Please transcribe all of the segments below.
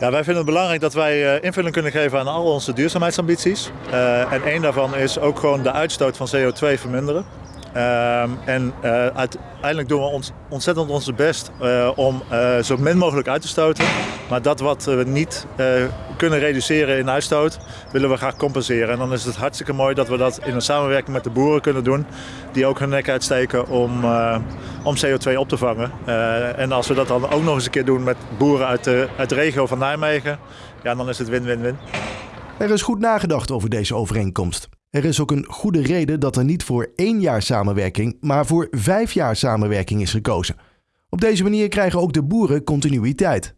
Ja, wij vinden het belangrijk dat wij eh, invulling kunnen geven aan al onze duurzaamheidsambities. Uh, en één daarvan is ook gewoon de uitstoot van CO2 verminderen. Uh, en uh, uiteindelijk doen we ons, ontzettend onze best uh, om zo min mogelijk uit te stoten. Maar dat wat we niet kunnen reduceren in uitstoot, willen we graag compenseren. En dan is het hartstikke mooi dat we dat in een samenwerking met de boeren kunnen doen. Die ook hun nek uitsteken om, om CO2 op te vangen. en als we dat dan ook nog eens een keer doen met boeren uit de, uit de regio van Nijmegen, ja, dan is het win-win-win. Er is goed nagedacht over deze overeenkomst. Er is ook een goede reden dat er niet voor één jaar samenwerking, maar voor vijf jaar samenwerking is gekozen. Op deze manier krijgen ook de boeren continuïteit.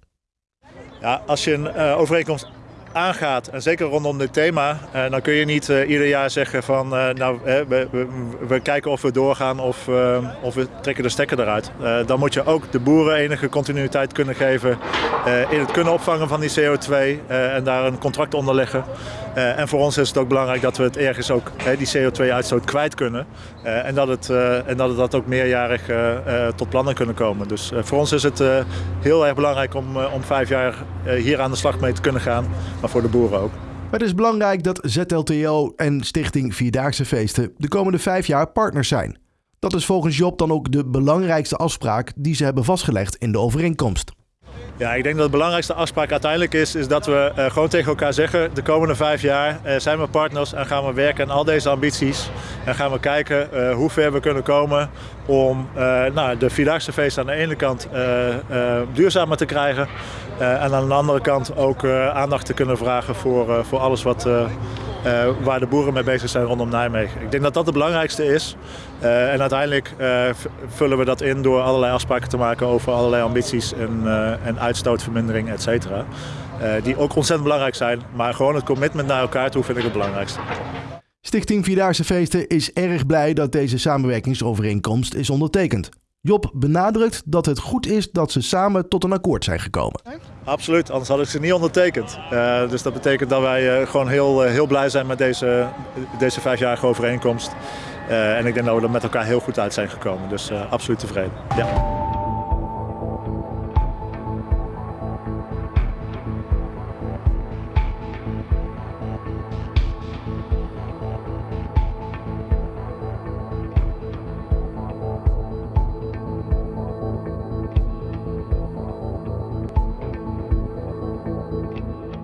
Ja, als je een uh, overeenkomst aangaat, en zeker rondom dit thema, uh, dan kun je niet uh, ieder jaar zeggen van nou, we, we, we, kijken of we doorgaan of, of we trekken de stekker eruit. dan moet je ook de boeren enige continuïteit kunnen geven in het kunnen opvangen van die CO2 en daar een contract onder leggen. En voor ons is het ook belangrijk dat we het ergens ook die CO2-uitstoot kwijt kunnen. En, dat het, en dat het dat ook meerjarig tot plannen kunnen komen. Dus voor ons is het heel erg belangrijk om, om vijf jaar hier aan de slag mee te kunnen gaan. Maar voor de boeren ook. Het is belangrijk dat ZLTO en Stichting Vierdaagse Feesten de komende vijf jaar partners zijn. Dat is volgens Job dan ook de belangrijkste afspraak die ze hebben vastgelegd in de overeenkomst. Ja, ik denk dat de belangrijkste afspraak uiteindelijk is, is dat we uh, gewoon tegen elkaar zeggen, de komende vijf jaar uh, zijn we partners en gaan we werken aan al deze ambities. En gaan we kijken uh, hoe ver we kunnen komen om nou, de Vierdaagse feest aan de ene kant duurzamer te krijgen. En aan de andere kant ook aandacht te kunnen vragen voor, voor alles wat waar de boeren mee bezig zijn rondom Nijmegen. Ik denk dat dat het belangrijkste is. En uiteindelijk vullen we dat in door allerlei afspraken te maken over allerlei ambities en, en uitstootvermindering, et cetera. die ook ontzettend belangrijk zijn. Maar gewoon het commitment naar elkaar toe vind ik het belangrijkste. Stichting Vierdaagse Feesten is erg blij dat deze samenwerkingsovereenkomst is ondertekend. Job benadrukt dat het goed is dat ze samen tot een akkoord zijn gekomen. Absoluut, anders had ik ze niet ondertekend. Uh, dus dat betekent dat wij uh, gewoon heel, uh, heel blij zijn met deze, deze vijfjarige overeenkomst. en ik denk dat we er met elkaar heel goed uit zijn gekomen. Dus absoluut tevreden. Ja.